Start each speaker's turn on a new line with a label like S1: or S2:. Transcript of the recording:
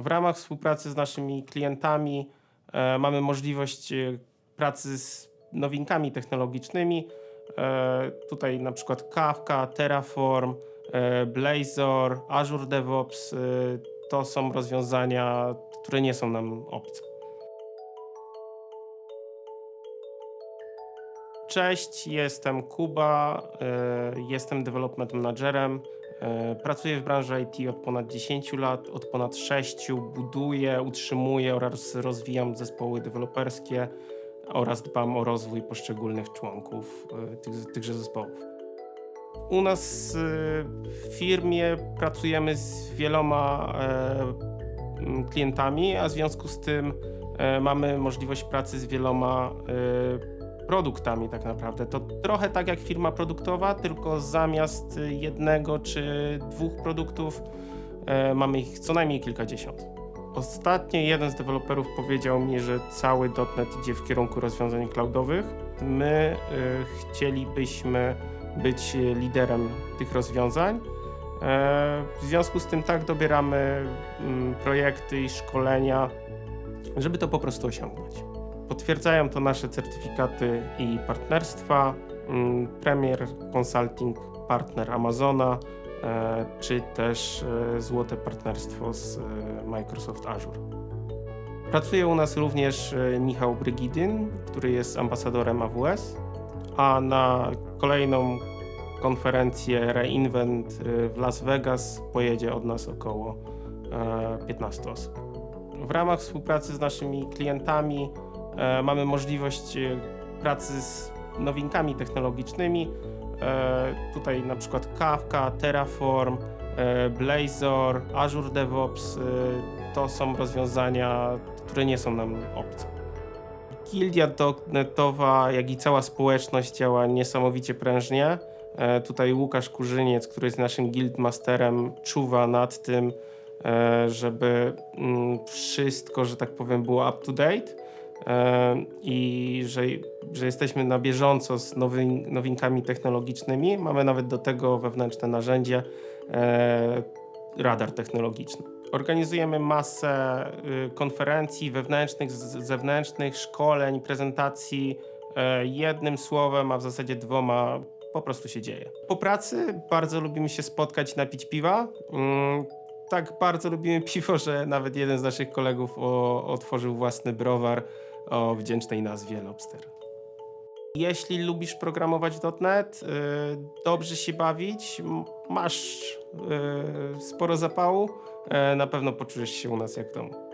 S1: W ramach współpracy z naszymi klientami e, mamy możliwość e, pracy z nowinkami technologicznymi. E, tutaj na przykład Kafka, Terraform, Blazor, Azure DevOps to są rozwiązania, które nie są nam obce. Cześć, jestem Kuba, jestem development managerem. E, Pracuję w branży IT od ponad 10 lat, od ponad 6 buduję, utrzymuję oraz rozwijam zespoły deweloperskie oraz dbam o rozwój poszczególnych członków e, tych, tychże zespołów. U nas e, w firmie pracujemy z wieloma klientami, a w związku z tym mamy możliwość pracy z wieloma produktami tak naprawdę. To trochę tak jak firma produktowa, tylko zamiast jednego czy dwóch produktów e, mamy ich co najmniej kilkadziesiąt. Ostatnio jeden z deweloperów powiedział mi, że cały .NET idzie w kierunku rozwiązań cloudowych. My y, chcielibyśmy być liderem tych rozwiązań. E, w związku z tym tak dobieramy mm, projekty i szkolenia, żeby to po prostu osiągnąć. Potwierdzają to nasze certyfikaty i partnerstwa. mm, Premier Consulting Partner Amazona, e, czy też e, złote partnerstwo z e, Microsoft Azure. Pracuje u nas również Michał Brygidyn, który jest ambasadorem AWS, a na kolejną konferencję Reinvent w Las Vegas pojedzie od nas około e, 15 osób. W ramach współpracy z naszymi klientami mamy możliwość e, pracy z nowinkami technologicznymi. E, tutaj na przykład Kafka, Terraform, e, Blazor, Azure DevOps e, to są rozwiązania, które nie są nam obce. Gildia .NETowa, jak i cała społeczność działa niesamowicie prężnie. E, Tutaj Łukasz Kurzyniec, który jest naszym guildmasterem, czuwa nad tym, e, żeby mm, wszystko, że tak powiem, było up to date e, i że, że jesteśmy na bieżąco z nowymi, nowinkami technologicznymi. Mamy nawet do tego wewnętrzne narzędzie, e, radar technologiczny. Organizujemy masę y, konferencji wewnętrznych, zewnętrznych, szkoleń, prezentacji. E, jednym słowem, a w zasadzie dwoma, po prostu się dzieje. Po pracy bardzo lubimy się spotkać napić piwa. Mm, tak bardzo lubimy piwo, że nawet jeden z naszych kolegów otworzył własny browar o wdzięcznej nazwie Lobster. Jeśli lubisz programować .NET, y, dobrze się bawić, masz y, sporo zapału, y, na pewno poczujesz się u nas jak w domu.